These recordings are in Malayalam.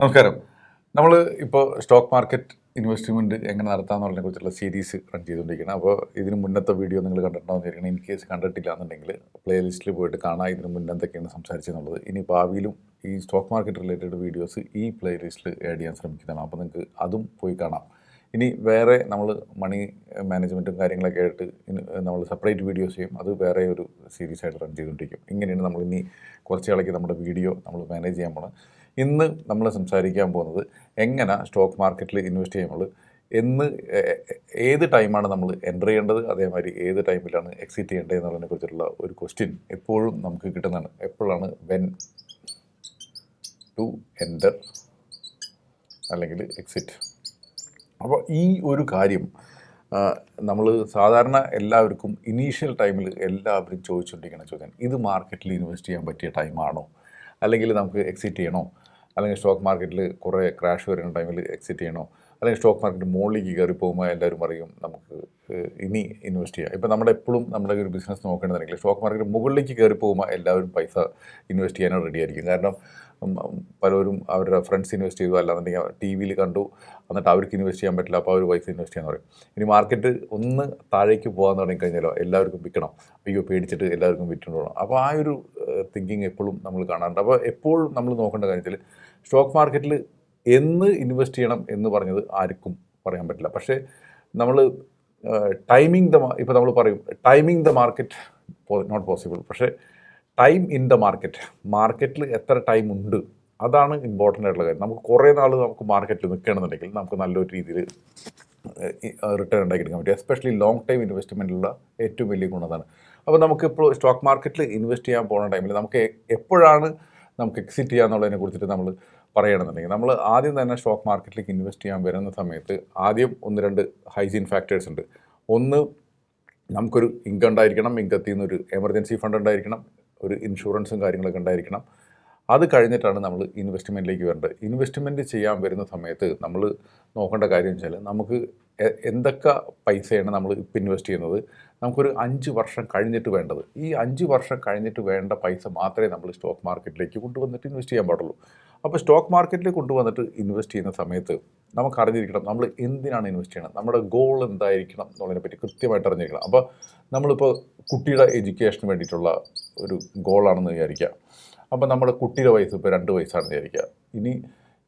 നമസ്കാരം. നമ്മൾ ഇപ്പോൾ സ്റ്റോക്ക് മാർക്കറ്റ് ഇൻവെസ്റ്റ്മെന്റ് എങ്ങനെ നടത്താമെന്നുള്ളതിനെ കുറിച്ചുള്ള സീരീസ് റൺ ചെയ്തുകൊണ്ടിരിക്കുകയാണ്. അപ്പോൾ ഇതിന് മുന്നത്തെ വീഡിയോ നിങ്ങൾ കണ്ടിട്ടുണ്ടാവുന്നിരിക്കണം ഇൻ കേസ് കണ്ടിട്ടില്ല എന്നുണ്ടെങ്കിൽ പ്ലേലിസ്റ്റിൽ പോയിട്ട് കാണാം. ഇതിന് മുന്നേ എന്തൊക്കെയാണ് സംസാരിച്ചെന്നുള്ളത് ഇനി ഭാവിയിലും ഈ സ്റ്റോക്ക് മാർക്കറ്റ് റിലേറ്റഡ് വീഡിയോസ് ഈ പ്ലേലിസ്റ്റിൽ ആഡ് ചെയ്യാൻ ശ്രമിക്കുന്നതാണ്. അപ്പോൾ നിങ്ങൾക്ക് അതും പോയി കാണാം. ഇനി വേറെ നമ്മൾ മണി മാനേജ്മെന്റും കാര്യങ്ങളൊക്കെ ആയിട്ട് നമ്മൾ സെപ്പറേറ്റ് വീഡിയോസ് ചെയ്യും. അത് വേറെ ഒരു സീരീസ് ആയിട്ട് റൺ ചെയ്തുകൊണ്ടിരിക്കും. ഇങ്ങനെയാണ് നമ്മൾ ഇനി കുറച്ച് നമ്മുടെ വീഡിയോ നമ്മൾ മാനേജ് ചെയ്യാൻ പോകണം ഇന്ന് നമ്മൾ സംസാരിക്കാൻ പോകുന്നത് എങ്ങനെ സ്റ്റോക്ക് മാർക്കറ്റിൽ ഇൻവെസ്റ്റ് ചെയ്യുമ്പോൾ എന്ന് ഏത് ടൈമാണ് നമ്മൾ എന്റർ ചെയ്യേണ്ടത് അതേമാതിരി ഏത് ടൈമിലാണ് എക്സിറ്റ് ചെയ്യേണ്ടത് എന്നുള്ളതിനെ കുറിച്ചുള്ള ഒരു ക്വസ്റ്റ്യൻ എപ്പോഴും നമുക്ക് കിട്ടുന്നതാണ്. എപ്പോഴാണ് വെൻ ടു എന്റർ അല്ലെങ്കിൽ എക്സിറ്റ് അപ്പോൾ ഈ ഒരു കാര്യം നമ്മൾ സാധാരണ എല്ലാവർക്കും ഇനീഷ്യൽ ടൈമിൽ എല്ലാവരും ചോദിച്ചുകൊണ്ടിരിക്കുന്ന ചോദ്യം ഇത് മാർക്കറ്റിൽ ഇൻവെസ്റ്റ് ചെയ്യാൻ പറ്റിയ ടൈമാണോ അല്ലെങ്കിൽ നമുക്ക് എക്സിറ്റ് ചെയ്യണോ? അല്ലെങ്കിൽ സ്റ്റോക്ക് മാർക്കറ്റിൽ കുറേ ക്രാഷ് വരുന്ന ടൈമിൽ എക്സിറ്റ് ചെയ്യണോ? അല്ലെങ്കിൽ സ്റ്റോക്ക് മാർക്കറ്റ് മുകളിലേക്ക് കയറി പോകുമ്പോൾ എല്ലാവരും പറയും നമുക്ക് ഇനി ഇൻവെസ്റ്റ് ചെയ്യാം. ഇപ്പോൾ നമ്മുടെ എപ്പോഴും നമ്മുടെ ഒരു ബിസിനസ് നോക്കേണ്ടതെങ്കിൽ സ്റ്റോക്ക് മാർക്കറ്റ് മുകളിലേക്ക് കയറി പോകുമ്പോൾ എല്ലാവരും പൈസ ഇൻവെസ്റ്റ് ചെയ്യാനോ റെഡി ആയിരിക്കും. കാരണം പലരും അവരുടെ ഫ്രണ്ട്സ് ഇൻവെസ്റ്റ് ചെയ്തു. അല്ലാന്നുണ്ടെങ്കിൽ ടി വിയിൽ കണ്ടു. എന്നിട്ട് അവർക്ക് ഇൻവെസ്റ്റ് ചെയ്യാൻ പറ്റില്ല. അപ്പോൾ അവർ പൈസ ഇൻവെസ്റ്റ് ചെയ്യാൻ പറയും. ഇനി മാർക്കറ്റ് ഒന്ന് താഴേക്ക് പോകാൻ തുടങ്ങി കഴിഞ്ഞാലോ എല്ലാവർക്കും വിൽക്കണം. അയ്യോ പേടിച്ചിട്ട് എല്ലാവർക്കും വിറ്റുകൊണ്ടോണം അപ്പോൾ ആ ഒരു തിങ്കിങ് എപ്പോഴും നമ്മൾ കാണാറുണ്ട്. അപ്പോൾ എപ്പോഴും നമ്മൾ നോക്കേണ്ട കാര്യത്തിൽ സ്റ്റോക്ക് മാർക്കറ്റിൽ എന്ന് ഇൻവെസ്റ്റ് ചെയ്യണം എന്ന് പറഞ്ഞത് ആർക്കും പറയാൻ പറ്റില്ല. പക്ഷേ നമ്മൾ ടൈമിംഗ് ദ ഇപ്പോൾ നമ്മൾ പറയും timing the market not possible പക്ഷേ ടൈം ഇൻ ദ മാർക്കറ്റ് മാർക്കറ്റിൽ എത്ര ടൈം ഉണ്ട്? അതാണ് ഇമ്പോർട്ടന്റ് ആയിട്ടുള്ള കാര്യം. നമുക്ക് കുറേ നാൾ നമുക്ക് മാർക്കറ്റിൽ നിൽക്കണമെന്നുണ്ടെങ്കിൽ നമുക്ക് നല്ലൊരു രീതിയിൽ റിട്ടേൺ ഉണ്ടാക്കിയെടുക്കാൻ പറ്റും. എസ്പെഷ്യലി ലോങ് ടൈം ഇൻവെസ്റ്റ്മെന്റിലുള്ള ഏറ്റവും വലിയ ഗുണം അതാണ്. അപ്പോൾ നമുക്കിപ്പോൾ സ്റ്റോക്ക് മാർക്കറ്റിൽ ഇൻവെസ്റ്റ് ചെയ്യാൻ പോകുന്ന ടൈമിൽ നമുക്ക് എപ്പോഴാണ് നമുക്ക് എക്സിറ്റ് ചെയ്യാന്നുള്ളതിനെ കുറിച്ചിട്ട് നമ്മൾ പറയണമെന്നുണ്ടെങ്കിൽ നമ്മൾ ആദ്യം തന്നെ സ്റ്റോക്ക് മാർക്കറ്റിലേക്ക് ഇൻവെസ്റ്റ് ചെയ്യാൻ വരുന്ന സമയത്ത് ആദ്യം ഒന്ന് രണ്ട് ഹൈജീൻ ഫാക്ടേഴ്സ് ഉണ്ട്. ഒന്ന് നമുക്കൊരു ഇൻകം ഉണ്ടായിരിക്കണം ഇൻകത്തിൽ നിന്നൊരു എമർജൻസി ഫണ്ട് ഉണ്ടായിരിക്കണം. ഒരു ഇൻഷുറൻസും കാര്യങ്ങളൊക്കെ ഉണ്ടായിരിക്കണം. അത് കഴിഞ്ഞിട്ടാണ് നമ്മൾ ഇൻവെസ്റ്റ്മെന്റിലേക്ക് വരേണ്ടത്. ഇൻവെസ്റ്റ്മെന്റ് ചെയ്യാൻ വരുന്ന സമയത്ത് നമ്മൾ നോക്കേണ്ട കാര്യം വെച്ചാൽ നമുക്ക് എന്തൊക്കെ പൈസയാണ് നമ്മൾ ഇപ്പം ഇൻവെസ്റ്റ് ചെയ്യുന്നത്? നമുക്കൊരു അഞ്ച് വർഷം കഴിഞ്ഞിട്ട് വേണ്ടത്. ഈ അഞ്ച് വർഷം കഴിഞ്ഞിട്ട് വേണ്ട പൈസ മാത്രമേ നമ്മൾ സ്റ്റോക്ക് മാർക്കറ്റിലേക്ക് കൊണ്ടുവന്നിട്ട് ഇൻവെസ്റ്റ് ചെയ്യാൻ പാടുള്ളൂ. അപ്പോൾ സ്റ്റോക്ക് മാർക്കറ്റിൽ കൊണ്ടുവന്നിട്ട് ഇൻവെസ്റ്റ് ചെയ്യുന്ന സമയത്ത് നമുക്ക് അറിഞ്ഞിരിക്കണം നമ്മൾ എന്തിനാണ് ഇൻവെസ്റ്റ് ചെയ്യണം നമ്മുടെ ഗോൾ എന്തായിരിക്കണം എന്നുള്ളതിനെ പറ്റി കൃത്യമായിട്ട് അറിഞ്ഞിരിക്കണം. അപ്പോൾ നമ്മളിപ്പോൾ കുട്ടിയുടെ എഡ്യൂക്കേഷന് വേണ്ടിയിട്ടുള്ള ഒരു ഗോളാണെന്ന് വിചാരിക്കുക. അപ്പോൾ നമ്മുടെ കുട്ടിയുടെ വയസ്സ് ഇപ്പോൾ രണ്ട് വയസ്സാണെന്ന് വിചാരിക്കുക. ഇനി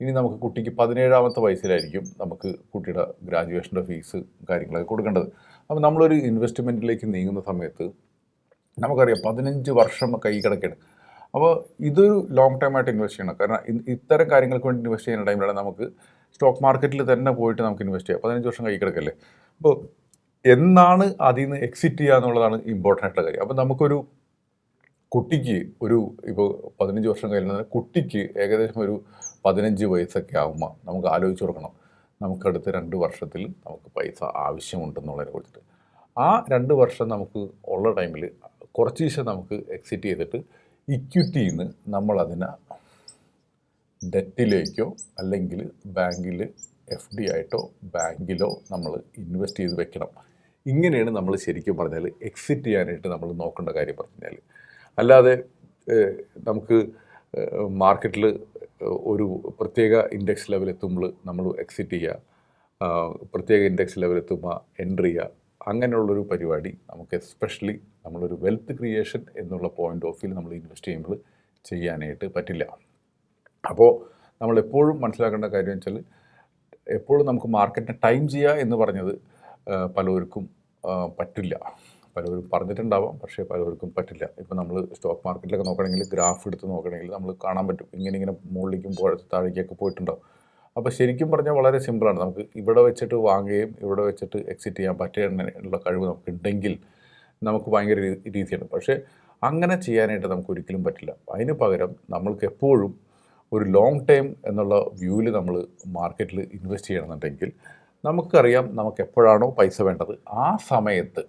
ഇനി നമുക്ക് കുട്ടിക്ക് പതിനേഴാമത്തെ വയസ്സിലായിരിക്കും നമുക്ക് കുട്ടിയുടെ ഗ്രാജുവേഷന്റെ ഫീസ് കാര്യങ്ങളൊക്കെ കൊടുക്കേണ്ടത്. അപ്പോൾ നമ്മളൊരു ഇൻവെസ്റ്റ്മെന്റിലേക്ക് നീങ്ങുന്ന സമയത്ത് നമുക്കറിയാം പതിനഞ്ച് വർഷം കൈ കിടക്കുകയാണ് അപ്പോൾ ഇതൊരു ലോങ് ടൈം ആയിട്ട് ഇൻവെസ്റ്റ് ചെയ്യണം. കാരണം ഇത്തരം കാര്യങ്ങൾക്ക് വേണ്ടി ഇൻവെസ്റ്റ് ചെയ്യുന്ന ടൈമിലാണ് നമുക്ക് സ്റ്റോക്ക് മാർക്കറ്റിൽ തന്നെ പോയിട്ട് നമുക്ക് ഇൻവെസ്റ്റ് ചെയ്യാം. പതിനഞ്ച് വർഷം കൈ കിടക്കല്ലേ? അപ്പോൾ എന്നാണ് അതിൽ നിന്ന് എക്സിറ്റ് ചെയ്യുക എന്നുള്ളതാണ് ഇമ്പോർട്ടന്റ് ആയിട്ടുള്ള കാര്യം. അപ്പോൾ നമുക്കൊരു കുട്ടിക്ക് ഒരു ഇപ്പോൾ പതിനഞ്ച് വർഷം കഴിഞ്ഞാൽ കുട്ടിക്ക് ഏകദേശം ഒരു പതിനഞ്ച് വയസ്സൊക്കെ ആകുമ്പോൾ നമുക്ക് ആലോചിച്ച് കൊടുക്കണം. നമുക്കടുത്ത രണ്ട് വർഷത്തിൽ നമുക്ക് പൈസ ആവശ്യമുണ്ടെന്നുള്ളതിനെ കുറിച്ചിട്ട്. ആ രണ്ട് വർഷം നമുക്ക് ഉള്ള ടൈമിൽ കുറച്ച് ദിവസം നമുക്ക് എക്സിറ്റ് ചെയ്തിട്ട് ഇക്വിറ്റിയിൽ നിന്ന് നമ്മളതിനെ ഡെറ്റിലേക്കോ അല്ലെങ്കിൽ ബാങ്കിൽ എഫ് ഡി ആയിട്ടോ ബാങ്കിലോ നമ്മൾ ഇൻവെസ്റ്റ് ചെയ്ത് വെക്കണം. ഇങ്ങനെയാണ് നമ്മൾ ശരിക്കും പറഞ്ഞാൽ എക്സിറ്റ് ചെയ്യാനായിട്ട് നമ്മൾ നോക്കേണ്ട കാര്യം പറഞ്ഞാൽ അല്ലാതെ നമുക്ക് മാർക്കറ്റിൽ ഒരു പ്രത്യേക ഇൻഡെക്സ് ലെവൽ എത്തുമ്പോൾ നമ്മൾ എക്സിറ്റ് ചെയ്യുക പ്രത്യേക ഇൻഡെക്സ് ലെവൽ എത്തുമ്പോൾ എൻട്രി ചെയ്യുക അങ്ങനെയുള്ളൊരു പരിപാടി നമുക്ക് എസ്പെഷ്യലി നമ്മളൊരു വെൽത്ത് ക്രിയേഷൻ എന്നുള്ള പോയിന്റ് ഓഫ് വ്യൂ നമ്മൾ ഇൻവെസ്റ്റ് ചെയ്യുമ്പോൾ ചെയ്യാനായിട്ട് പറ്റില്ല. അപ്പോൾ നമ്മളെപ്പോഴും മനസ്സിലാക്കേണ്ട കാര്യം വെച്ചാൽ എപ്പോഴും നമുക്ക് മാർക്കറ്റിനെ ടൈം ചെയ്യുക എന്ന് പറഞ്ഞത് പലവർക്കും പറ്റില്ല. പലരും പറഞ്ഞിട്ടുണ്ടാവാം പക്ഷേ പലവർക്കും പറ്റില്ല. ഇപ്പോൾ നമ്മൾ സ്റ്റോക്ക് മാർക്കറ്റിലൊക്കെ നോക്കണമെങ്കിൽ ഗ്രാഫ് എടുത്ത് നോക്കണമെങ്കിൽ നമ്മൾ കാണാൻ പറ്റും. ഇങ്ങനെ ഇങ്ങനെ മുകളിലേക്കും താഴേക്കൊക്കെ പോയിട്ടുണ്ടാവും. അപ്പോൾ ശരിക്കും പറഞ്ഞാൽ വളരെ സിമ്പിളാണ് നമുക്ക് ഇവിടെ വെച്ചിട്ട് വാങ്ങുകയും ഇവിടെ വെച്ചിട്ട് എക്സിറ്റ് ചെയ്യാൻ പറ്റുന്ന കഴിവ് നമുക്ക് ഉണ്ടെങ്കിൽ നമുക്ക് ഭയങ്കര രീതിയാണ്. പക്ഷേ അങ്ങനെ ചെയ്യാനായിട്ട് നമുക്ക് ഒരിക്കലും പറ്റില്ല. അതിന് പകരം നമ്മൾക്ക് എപ്പോഴും ഒരു ലോങ് ടൈം എന്നുള്ള വ്യൂവിൽ നമ്മൾ മാർക്കറ്റിൽ ഇൻവെസ്റ്റ് ചെയ്യണമെന്നുണ്ടെങ്കിൽ നമുക്കറിയാം നമുക്ക് എപ്പോഴാണോ പൈസ വേണ്ടത്. ആ സമയത്ത്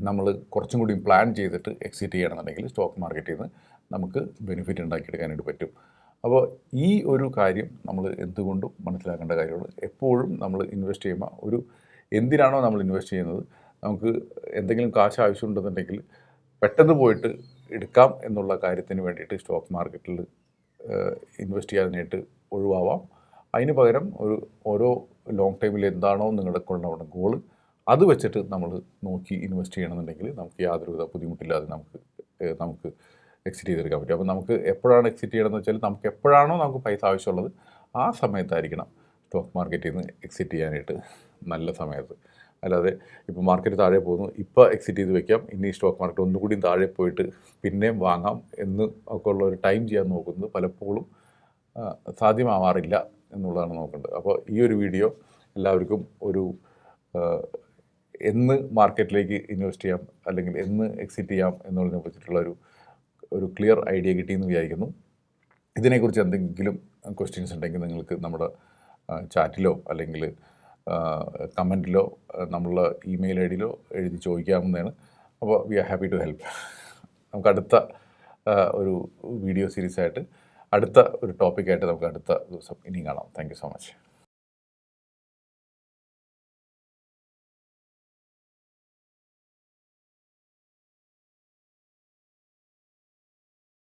നമ്മൾ കുറച്ചും കൂടി പ്ലാൻ ചെയ്തിട്ട് എക്സിറ്റ് ചെയ്യണമെന്നുണ്ടെങ്കിൽ സ്റ്റോക്ക് മാർക്കറ്റിൽ നിന്ന് നമുക്ക് ബെനിഫിറ്റ് ഉണ്ടാക്കിയെടുക്കാനായിട്ട് പറ്റും. അപ്പോൾ ഈ ഒരു കാര്യം നമ്മൾ എന്തുകൊണ്ടും മനസ്സിലാക്കേണ്ട കാര്യമാണ്. എപ്പോഴും നമ്മൾ ഇൻവെസ്റ്റ് ചെയ്യുമ്പോൾ ഒരു എന്തിനാണോ നമ്മൾ ഇൻവെസ്റ്റ് ചെയ്യുന്നത്? നമുക്ക് എന്തെങ്കിലും കാശ് ആവശ്യമുണ്ടെന്നുണ്ടെങ്കിൽ പെട്ടെന്ന് പോയിട്ട് എടുക്കാം എന്നുള്ള കാര്യത്തിന് വേണ്ടിയിട്ട് സ്റ്റോക്ക് മാർക്കറ്റിൽ ഇൻവെസ്റ്റ് ചെയ്യാനായിട്ട് ഒഴിവാവാം. അതിന് പകരം ഒരു ഓരോ ലോങ് ടൈമിൽ എന്താണോ നിങ്ങളുടെ കൊണ്ടുപോകുന്ന ഗോൾ അത് വെച്ചിട്ട് നമ്മൾ നോക്കി ഇൻവെസ്റ്റ് ചെയ്യണമെന്നുണ്ടെങ്കിൽ നമുക്ക് യാതൊരുവിധ ബുദ്ധിമുട്ടില്ലാതെ നമുക്ക് നമുക്ക് എക്സിറ്റ് ചെയ്തെടുക്കാൻ പറ്റും. അപ്പോൾ നമുക്ക് എപ്പോഴാണ് എക്സിറ്റ് ചെയ്യണമെന്ന് വെച്ചാൽ നമുക്ക് എപ്പോഴാണോ നമുക്ക് പൈസ ആവശ്യമുള്ളത് ആ സമയത്തായിരിക്കണം സ്റ്റോക്ക് മാർക്കറ്റിൽ നിന്ന് എക്സിറ്റ് ചെയ്യാനായിട്ട് നല്ല സമയത്ത്. അല്ലാതെ ഇപ്പോൾ മാർക്കറ്റ് താഴെ പോകുന്നു ഇപ്പോൾ എക്സിറ്റ് ചെയ്ത് വെക്കാം ഇനി സ്റ്റോക്ക് മാർക്കറ്റ് ഒന്നുകൂടി താഴെ പോയിട്ട് പിന്നെയും വാങ്ങാം എന്ന് ഒക്കെ ഉള്ള ഒരു ടൈം ചെയ്യാൻ നോക്കുന്നത് പലപ്പോഴും സാധ്യമാവാറില്ല എന്നുള്ളതാണ് നോക്കേണ്ടത്. അപ്പോൾ ഈ ഒരു വീഡിയോ എല്ലാവർക്കും ഒരു എന്ന് മാർക്കറ്റിലേക്ക് ഇൻവെസ്റ്റ് ചെയ്യാം അല്ലെങ്കിൽ എന്ന് എക്സിറ്റ് ചെയ്യാം എന്നുള്ളതിനെ കുറിച്ചിട്ടുള്ള ഒരു ഒരു ക്ലിയർ ഐഡിയ കിട്ടിയെന്ന് വിചാരിക്കുന്നു. ഇതിനെക്കുറിച്ച് എന്തെങ്കിലും ക്വസ്റ്റ്യൻസ് ഉണ്ടെങ്കിൽ നിങ്ങൾക്ക് നമ്മുടെ ചാറ്റിലോ അല്ലെങ്കിൽ കമന്റിലോ നമ്മളുടെ ഇമെയിൽ ഐ ഡിയിലോ എഴുതി ചോദിക്കാവുന്നതാണ്. അപ്പോൾ we are happy to help. നമുക്ക് അടുത്ത ഒരു വീഡിയോ സീരീസായിട്ട് അടുത്ത ഒരു ടോപ്പിക്കായിട്ട് നമുക്ക് അടുത്ത ദിവസം ഇനിയും കാണാം. Thank so much.